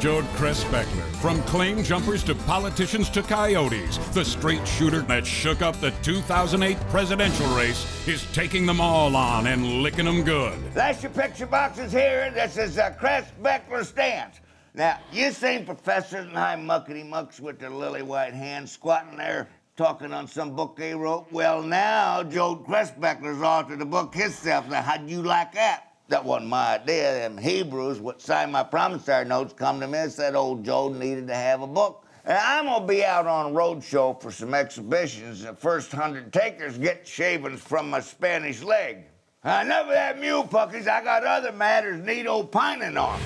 Jode Cressbeckler. From claim jumpers to politicians to coyotes, the straight shooter that shook up the 2008 presidential race is taking them all on and licking them good. That's your picture boxes here. This is uh, Cress Beckler stands. Now, you seen professors and high muckety mucks with their lily white hands squatting there talking on some book they wrote? Well, now Joe Cressbeckler's authored a book himself. Now, how'd you like that? That wasn't my idea. Them Hebrews, what signed my promissory notes, come to me and said old Joe needed to have a book. And I'm gonna be out on a road show for some exhibitions. The first hundred takers get shavings from my Spanish leg. Enough of that mule puckies. I got other matters need opining on.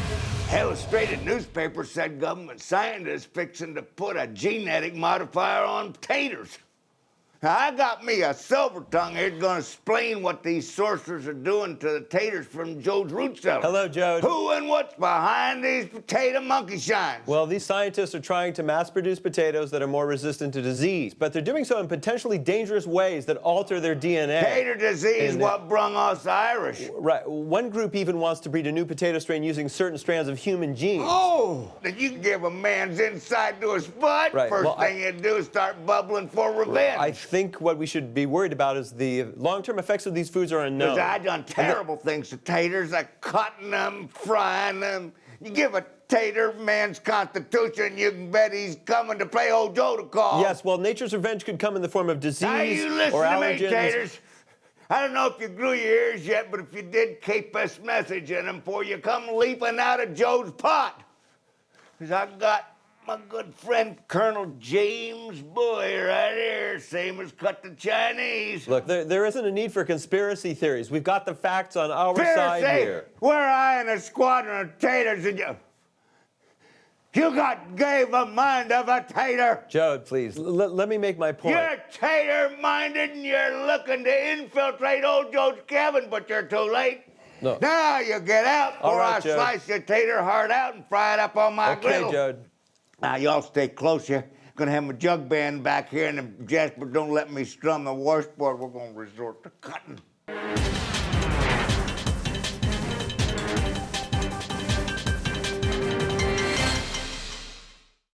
Illustrated newspaper said government scientists fixing to put a genetic modifier on taters. I got me a silver tongue here gonna explain what these sorcerers are doing to the taters from Joe's root cellar. Hello, Joe. Who and what's behind these potato monkey shines? Well, these scientists are trying to mass produce potatoes that are more resistant to disease, but they're doing so in potentially dangerous ways that alter their DNA. Tater disease, And- uh, what brung us Irish. Right. One group even wants to breed a new potato strain using certain strands of human genes. Oh, that you can give a man's inside to his butt. Right, First well, I- thing you do is start bubbling for revenge. I think what we should be worried about is the long-term effects of these foods are unknown. Because I done terrible things to taters, like cutting them, frying them. You give a tater man's constitution, you can bet he's coming to play old Joe to call. Yes, well, nature's revenge could come in the form of disease Now you listen or to me, taters. I don't know if you grew your ears yet, but if you did, keep this message in them before you come leaping out of Joe's pot. Because I got my good friend Colonel James Boy right here, same as cut the Chinese. Look, there, there isn't a need for conspiracy theories. We've got the facts on our side Pharisee, here. Where I in a squadron of taters and you. You got gave a mind of a tater. Jode, please, l- let me make my point. You're tater minded and you're looking to infiltrate old Joe's cabin, but you're too late. No. Now you get out, All or right, I Joe. slice your tater heart out and fry it up on my okay, griddle. Jode. Now y'all stay close. You're gonna have my jug band back here, and if Jasper don't let me strum the washboard, we're gonna resort to cutting.